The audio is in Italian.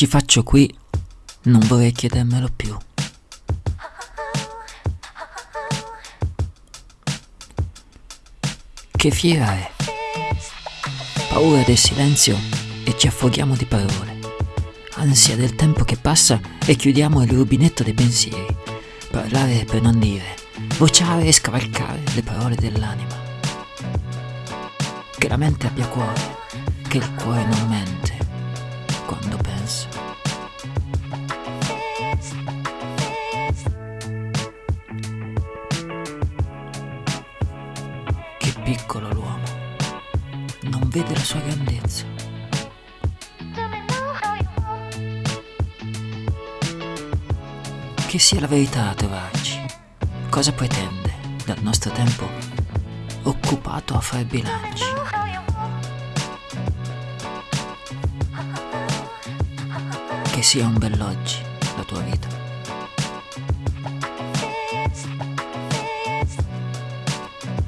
ci faccio qui, non vorrei chiedermelo più. Che fiera è? Paura del silenzio e ci affoghiamo di parole. Ansia del tempo che passa e chiudiamo il rubinetto dei pensieri. Parlare per non dire, vociare e scavalcare le parole dell'anima. Che la mente abbia cuore, che il cuore non mente pensa. Che piccolo l'uomo, non vede la sua grandezza. Che sia la verità a trovarci, cosa pretende dal nostro tempo occupato a fare bilanci? Che sia un bell'oggi la tua vita.